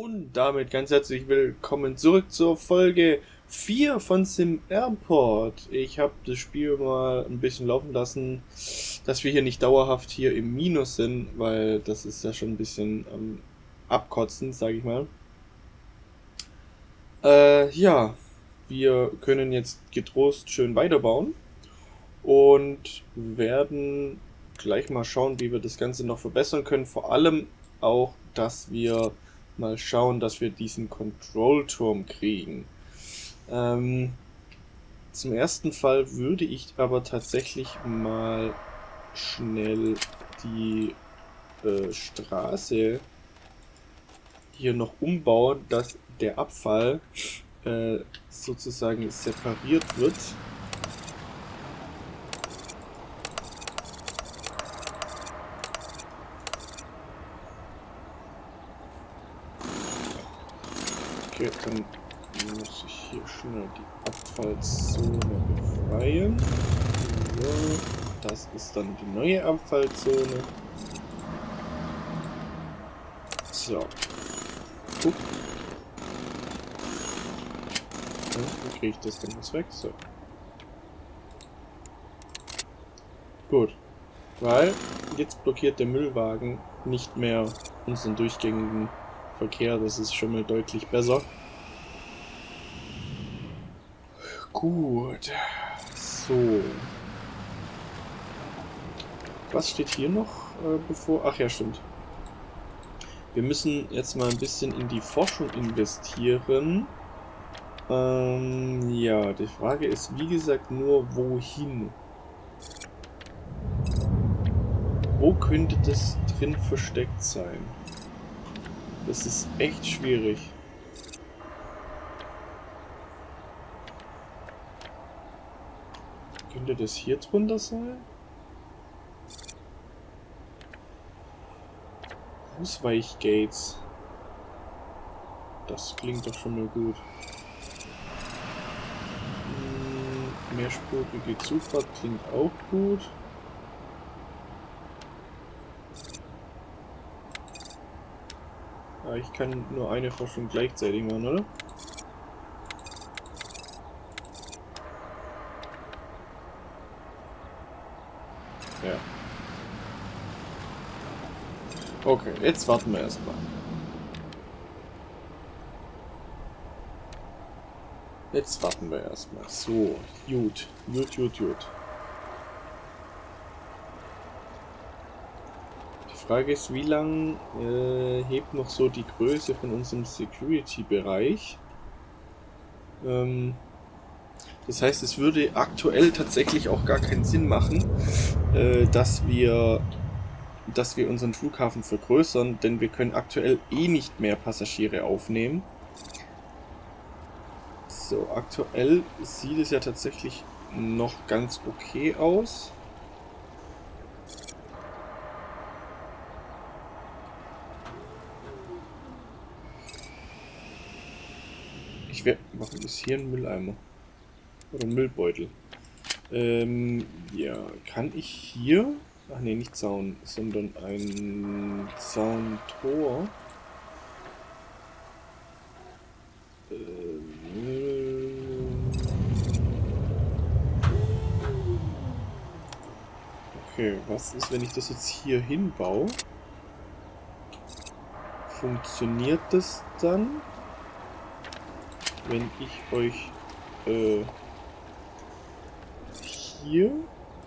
Und damit ganz herzlich willkommen zurück zur Folge 4 von Sim Airport. Ich habe das Spiel mal ein bisschen laufen lassen, dass wir hier nicht dauerhaft hier im Minus sind, weil das ist ja schon ein bisschen ähm, abkotzend, sage ich mal. Äh, ja, wir können jetzt getrost schön weiterbauen und werden gleich mal schauen, wie wir das Ganze noch verbessern können. Vor allem auch, dass wir mal schauen, dass wir diesen Kontrollturm kriegen. Ähm, zum ersten Fall würde ich aber tatsächlich mal schnell die äh, Straße hier noch umbauen, dass der Abfall äh, sozusagen separiert wird. Okay, dann muss ich hier schnell die Abfallzone befreien. So, das ist dann die neue Abfallzone. So. Guck. wie kriege ich das denn jetzt weg? So. Gut. Weil jetzt blockiert der Müllwagen nicht mehr unseren durchgängigen Verkehr. Das ist schon mal deutlich besser. Gut. So. Was steht hier noch äh, bevor? Ach ja, stimmt. Wir müssen jetzt mal ein bisschen in die Forschung investieren. Ähm, ja, die Frage ist, wie gesagt, nur wohin? Wo könnte das drin versteckt sein? Das ist echt schwierig. Könnte das hier drunter sein? Ausweichgates. Das klingt doch schon mal gut. Hm, mehrspurige Zufahrt klingt auch gut. Ja, ich kann nur eine Forschung gleichzeitig machen, oder? Ja. Okay, jetzt warten wir erstmal. Jetzt warten wir erstmal. So, gut, gut, gut, gut. Frage ist, wie lang äh, hebt noch so die Größe von unserem Security-Bereich? Ähm, das heißt, es würde aktuell tatsächlich auch gar keinen Sinn machen, äh, dass wir dass wir unseren Flughafen vergrößern, denn wir können aktuell eh nicht mehr Passagiere aufnehmen. So, aktuell sieht es ja tatsächlich noch ganz okay aus. Ist hier ein Mülleimer? Oder ein Müllbeutel? Ähm, ja, kann ich hier... Ach nee, nicht Zaun, sondern ein Zauntor. Okay, was ist, wenn ich das jetzt hier hinbaue? Funktioniert das dann? Wenn ich euch äh, hier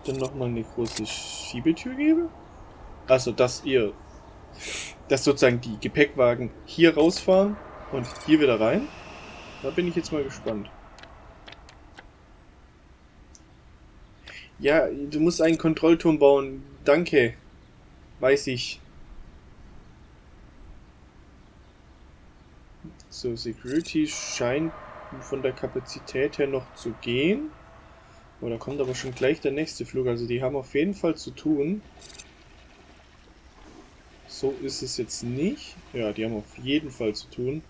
dann nochmal eine große Schiebetür gebe? Also, dass ihr, dass sozusagen die Gepäckwagen hier rausfahren und hier wieder rein? Da bin ich jetzt mal gespannt. Ja, du musst einen Kontrollturm bauen. Danke. Weiß ich. So, Security scheint von der Kapazität her noch zu gehen. Oh, da kommt aber schon gleich der nächste Flug. Also die haben auf jeden Fall zu tun. So ist es jetzt nicht. Ja, die haben auf jeden Fall zu tun.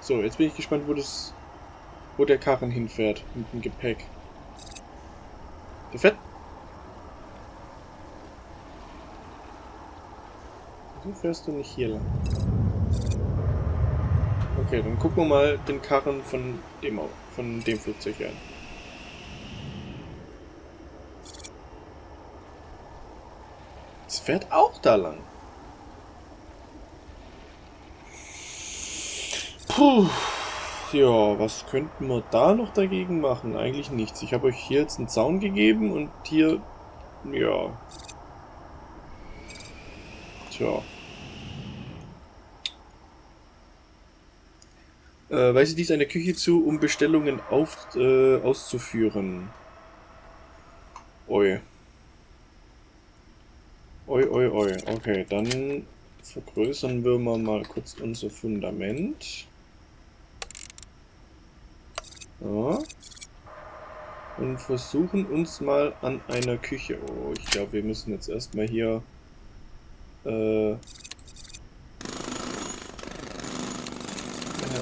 So, jetzt bin ich gespannt, wo das, wo der Karren hinfährt mit dem Gepäck. Der fährt Wieso fährst du nicht hier lang? Okay, dann gucken wir mal den Karren von dem, von dem Flugzeug an. Es fährt auch da lang. Puh. Ja, was könnten wir da noch dagegen machen? Eigentlich nichts. Ich habe euch hier jetzt einen Zaun gegeben und hier... Ja. Tja. Äh, weise dies eine Küche zu, um Bestellungen auf, äh, auszuführen. Oi. Oi, oi, oi. Okay, dann vergrößern wir mal kurz unser Fundament. Ja. Und versuchen uns mal an einer Küche. Oh, ich glaube, wir müssen jetzt erstmal hier... Äh,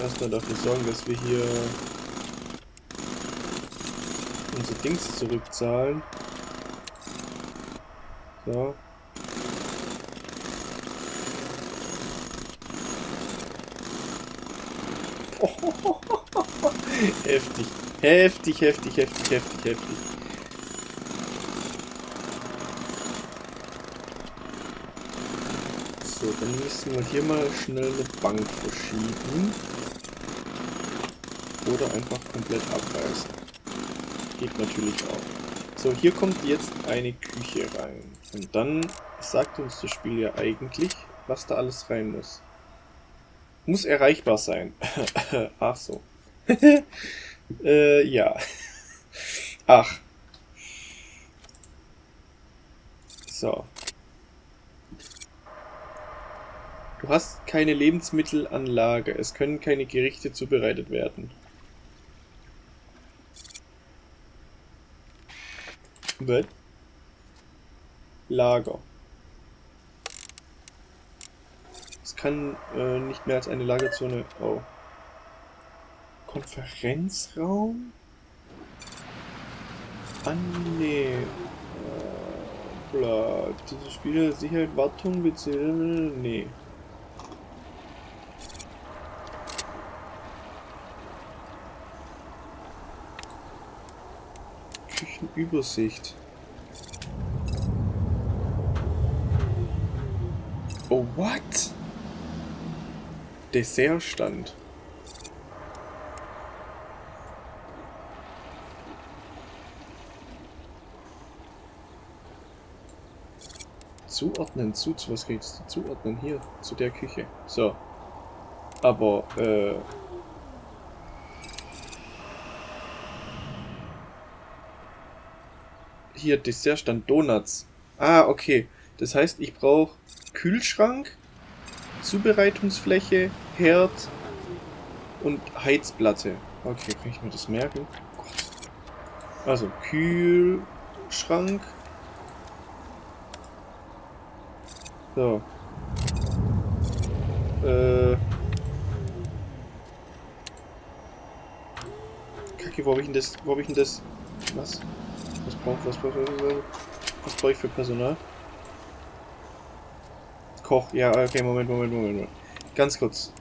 erstmal dafür sorgen, dass wir hier unsere Dings zurückzahlen. So. heftig. Heftig, heftig, heftig, heftig, heftig. So, dann müssen wir hier mal schnell eine Bank verschieben. Oder einfach komplett abreißen. Geht natürlich auch. So, hier kommt jetzt eine Küche rein. Und dann sagt uns das Spiel ja eigentlich, was da alles rein muss. Muss erreichbar sein. Ach so. äh, ja. Ach. So. Du hast keine Lebensmittelanlage. Es können keine Gerichte zubereitet werden. Was? Lager. Es kann äh, nicht mehr als eine Lagerzone... Oh. Konferenzraum? Ah, nee. Äh, bla. Diese Spiele Sicherheit, Wartung, bzw. Nee. Küchenübersicht. Oh, what? Dessertstand. Zuordnen, zu, zu was geht's? Zuordnen, hier, zu der Küche. So. Aber, äh... Hier, Dessertstand, Donuts. Ah, okay. Das heißt, ich brauche Kühlschrank, Zubereitungsfläche, Herd und Heizplatte. Okay, kann ich mir das merken? Also, Kühlschrank, So. Äh. Kacke, wo hab ich denn das? Wo hab ich denn das? Was? Was braucht was braucht was brauche ich für Personal? Koch, ja, okay, Moment, Moment, Moment, Moment. Ganz kurz.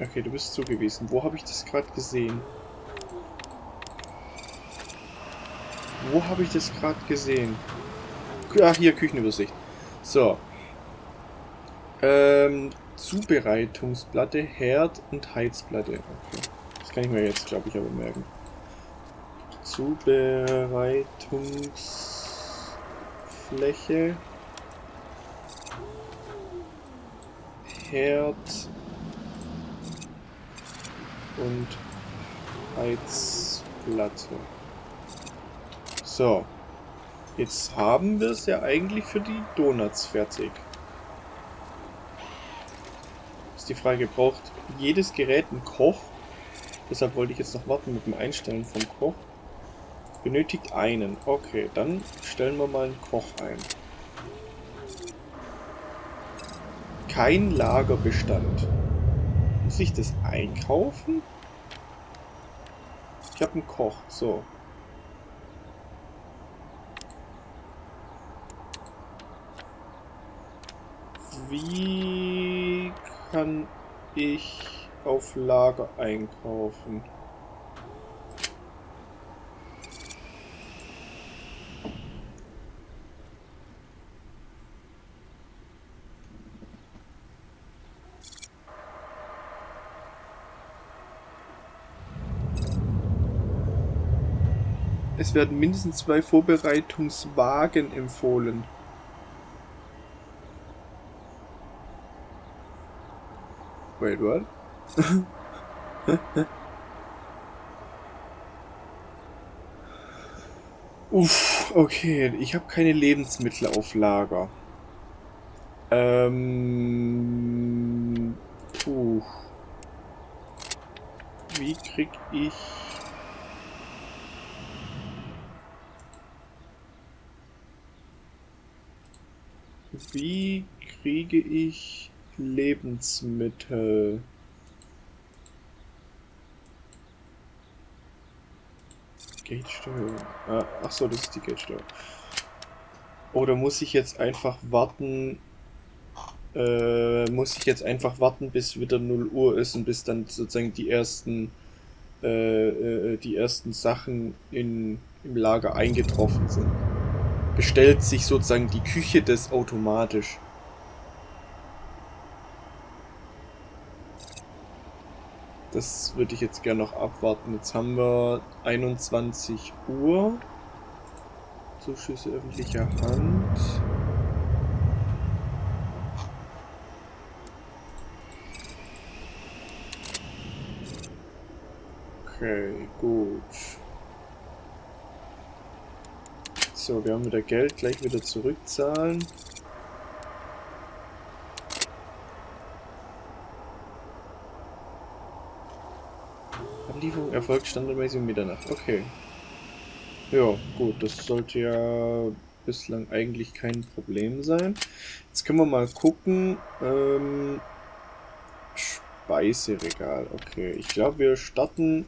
Okay, du bist zugewiesen. Wo habe ich das gerade gesehen? Wo habe ich das gerade gesehen? Ach, hier, Küchenübersicht. So. Ähm, Zubereitungsplatte, Herd und Heizplatte. Okay. Kann ich mir jetzt, glaube ich, aber merken. Zubereitungsfläche. Herd und Heizplatte. So. Jetzt haben wir es ja eigentlich für die Donuts fertig. Ist die Frage, braucht jedes Gerät einen Koch? Deshalb wollte ich jetzt noch warten mit dem Einstellen vom Koch. Benötigt einen. Okay, dann stellen wir mal einen Koch ein. Kein Lagerbestand. Muss ich das einkaufen? Ich habe einen Koch. So. Wie kann ich auf Lager einkaufen? Es werden mindestens zwei Vorbereitungswagen empfohlen. Wait, what? Uff, okay. Ich habe keine Lebensmittel auf Lager. Ähm... Puh. Wie krieg ich... Wie kriege ich Lebensmittel? Geldsteuer. Ah, ach so, das ist die Geldsteuer. Oder muss ich jetzt einfach warten? Äh, muss ich jetzt einfach warten, bis wieder 0 Uhr ist und bis dann sozusagen die ersten äh, äh, die ersten Sachen in, im Lager eingetroffen sind? bestellt sich sozusagen die Küche das automatisch. Das würde ich jetzt gerne noch abwarten. Jetzt haben wir 21 Uhr. Zuschüsse öffentlicher Hand. Okay, gut. So, wir haben wieder Geld, gleich wieder zurückzahlen. Anlieferung erfolgt standardmäßig um Mitternacht. Okay. Ja, gut, das sollte ja bislang eigentlich kein Problem sein. Jetzt können wir mal gucken. Ähm, Speiseregal, okay. Ich glaube, wir starten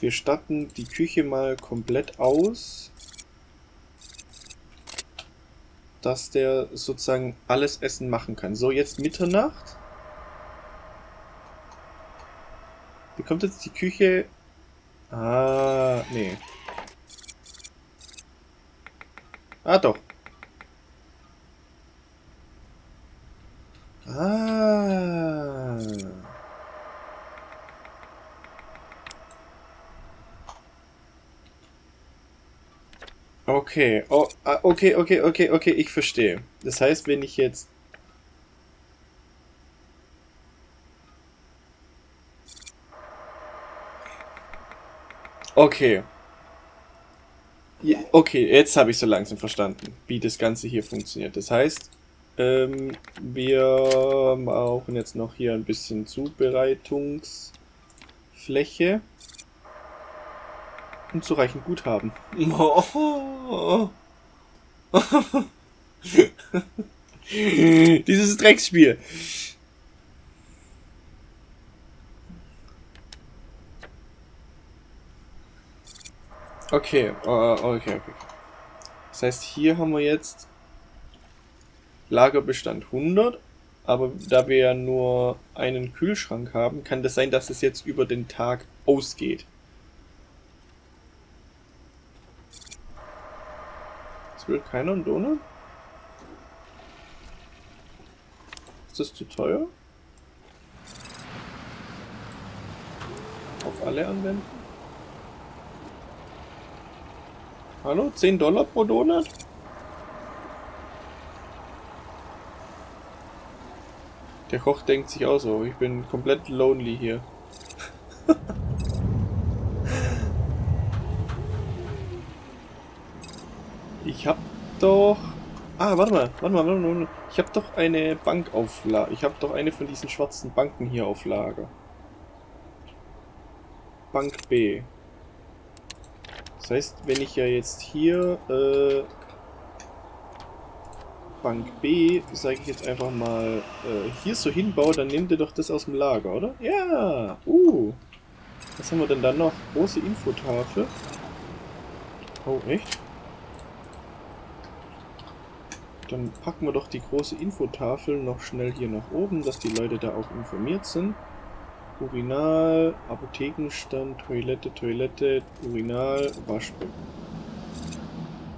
wir statten die Küche mal komplett aus dass der sozusagen alles Essen machen kann. So, jetzt Mitternacht. Bekommt jetzt die Küche... Ah, nee. Ah, doch. Ah. Okay, oh, ah, okay, okay, okay, okay, ich verstehe. Das heißt, wenn ich jetzt... Okay. Okay, jetzt habe ich so langsam verstanden, wie das Ganze hier funktioniert. Das heißt, ähm, wir brauchen jetzt noch hier ein bisschen Zubereitungsfläche unzureichend Guthaben. Dieses Drecksspiel. Okay, uh, okay, okay. Das heißt, hier haben wir jetzt Lagerbestand 100, aber da wir ja nur einen Kühlschrank haben, kann das sein, dass es jetzt über den Tag ausgeht. will keiner einen Donut? Ist das zu teuer? Auf alle anwenden? Hallo? 10 Dollar pro Donut? Der Koch denkt sich auch so, ich bin komplett lonely hier. Ich hab doch... Ah, warte mal, warte mal, warte mal. Ich hab doch eine Bank auf Lager. Ich hab doch eine von diesen schwarzen Banken hier auf Lager. Bank B. Das heißt, wenn ich ja jetzt hier äh, Bank B, sage ich jetzt einfach mal, äh, hier so hinbaue, dann nehmt ihr doch das aus dem Lager, oder? Ja! Uh! Was haben wir denn da noch? Große Infotafel. Oh, echt? Dann packen wir doch die große Infotafel noch schnell hier nach oben, dass die Leute da auch informiert sind. Urinal, Apothekenstand, Toilette, Toilette, Urinal, Waschbecken.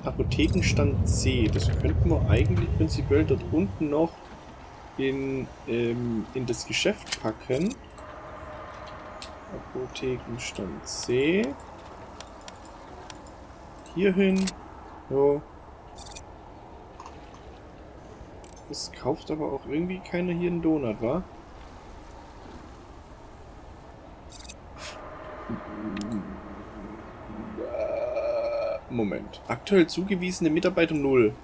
Apothekenstand C. Das könnten wir eigentlich prinzipiell dort unten noch in, ähm, in das Geschäft packen. Apothekenstand C. Hierhin. So. Es kauft aber auch irgendwie keiner hier einen Donut, wa? Moment. Aktuell zugewiesene Mitarbeiter 0.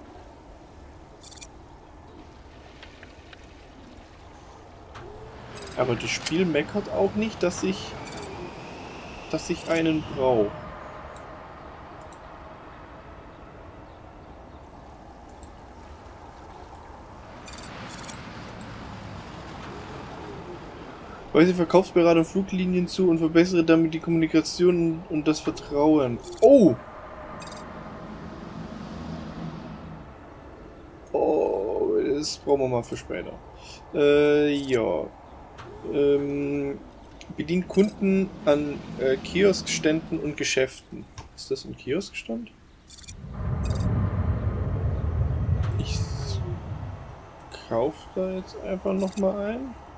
Aber das Spiel meckert auch nicht, dass ich dass ich einen brauche. Weise Verkaufsberater Fluglinien zu und verbessere damit die Kommunikation und das Vertrauen. Oh! Oh, das brauchen wir mal für später. Äh, ja. Ähm, bedient Kunden an äh, Kioskständen und Geschäften. Ist das ein Kioskstand? Ich kaufe da jetzt einfach nochmal ein.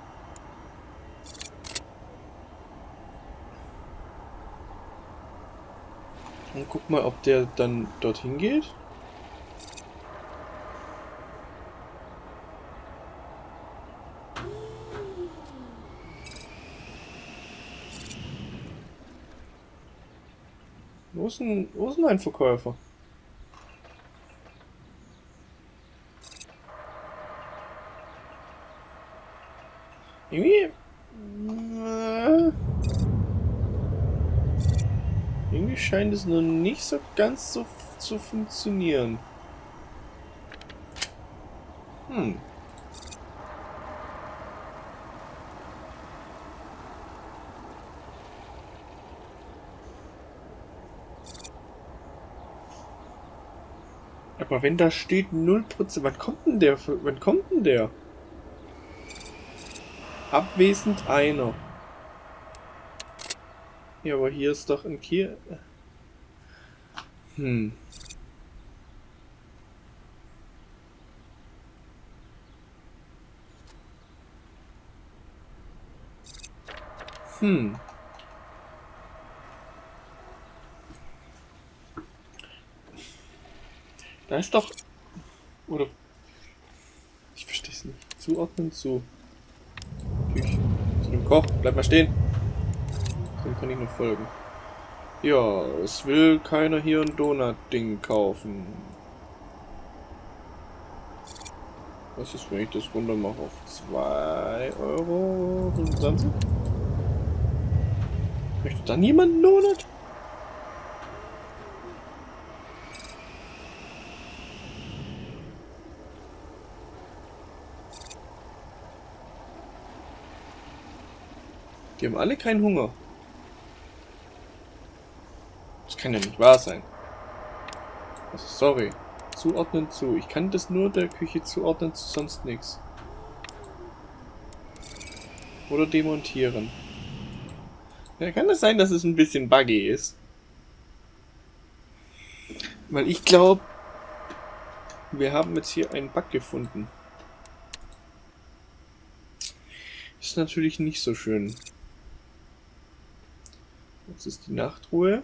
Und guck mal, ob der dann dorthin geht. Wo ist denn, wo ist denn ein Verkäufer? Irgendwie scheint es noch nicht so ganz so zu funktionieren. Hm. Aber wenn da steht 0%, wann kommt denn der? Wann kommt denn der? Abwesend einer. Ja, aber hier ist doch ein Kier... Hm. Hm. Da ist doch... Oder... Ich verstehe es nicht. Zuordnen zu... Natürlich. Zu dem Koch. Bleib mal stehen. Dem kann ich noch folgen. Ja, es will keiner hier ein Donut-Ding kaufen. Was ist, wenn ich das runter mache auf 2,25 Euro? Möchte dann jemand einen Donut? Die haben alle keinen Hunger kann ja nicht wahr sein. Also sorry. Zuordnen zu. Ich kann das nur der Küche zuordnen, zu sonst nichts. Oder demontieren. Ja, kann es sein, dass es ein bisschen buggy ist? Weil ich glaube, wir haben jetzt hier einen Bug gefunden. Ist natürlich nicht so schön. Jetzt ist die Nachtruhe.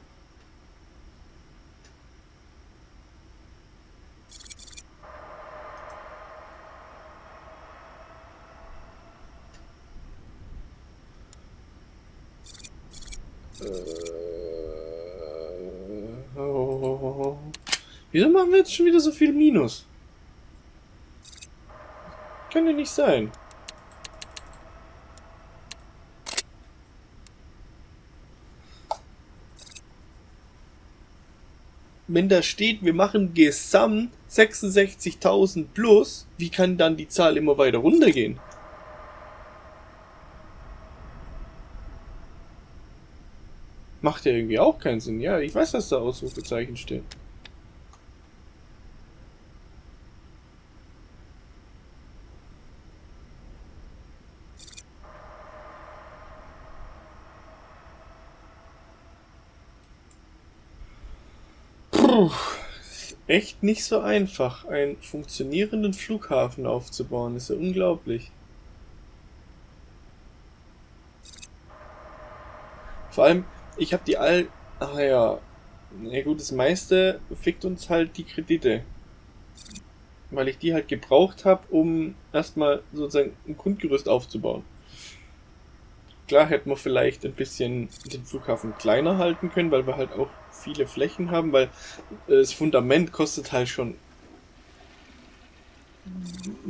Wieso machen wir jetzt schon wieder so viel Minus? Kann ja nicht sein. Wenn da steht, wir machen gesamt 66.000 plus, wie kann dann die Zahl immer weiter runtergehen? Macht ja irgendwie auch keinen Sinn. Ja, ich weiß, dass da Ausrufezeichen stehen. Puh, echt nicht so einfach, einen funktionierenden Flughafen aufzubauen, ist ja unglaublich. Vor allem, ich habe die all... Ach ja. Na gut, das meiste fickt uns halt die Kredite. Weil ich die halt gebraucht habe, um erstmal sozusagen ein Grundgerüst aufzubauen. Klar hätten wir vielleicht ein bisschen den Flughafen kleiner halten können, weil wir halt auch viele Flächen haben, weil äh, das Fundament kostet halt schon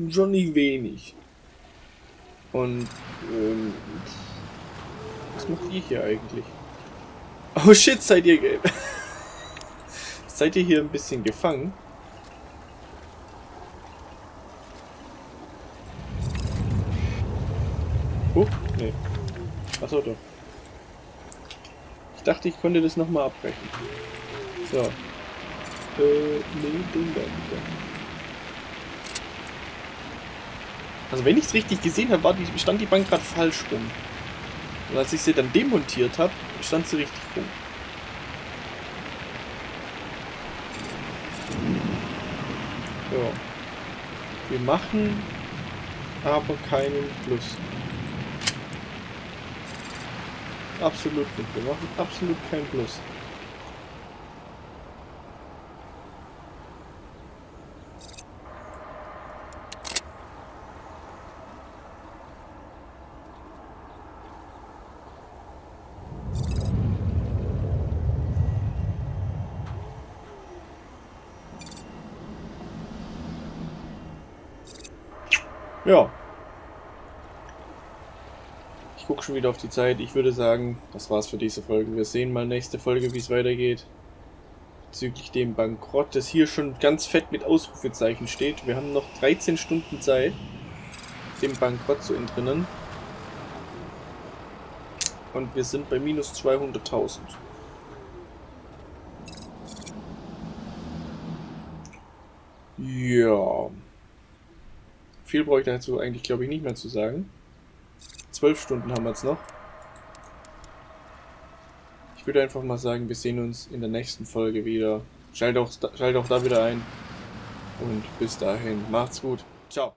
schon nicht wenig. Und ähm, was macht ihr hier eigentlich? Oh shit, seid ihr seid ihr hier ein bisschen gefangen? Oh, nee. Achso, doch. Ich dachte, ich konnte das nochmal abbrechen. So. Äh, nee, den da bitte. Also wenn ich es richtig gesehen habe, stand die Bank gerade falsch rum. Und als ich sie dann demontiert habe, stand sie richtig rum. So. Wir machen aber keinen Plus. Absolut nicht. Wir machen absolut keinen Plus. Ja. Ich gucke schon wieder auf die Zeit. Ich würde sagen, das war's für diese Folge. Wir sehen mal nächste Folge, wie es weitergeht. Bezüglich dem Bankrott, das hier schon ganz fett mit Ausrufezeichen steht. Wir haben noch 13 Stunden Zeit, dem Bankrott zu entrinnen. Und wir sind bei minus 200.000. Ja. Viel brauche ich dazu eigentlich, glaube ich, nicht mehr zu sagen. Zwölf Stunden haben wir jetzt noch. Ich würde einfach mal sagen, wir sehen uns in der nächsten Folge wieder. Schalt auch, schalt auch da wieder ein. Und bis dahin, macht's gut. Ciao.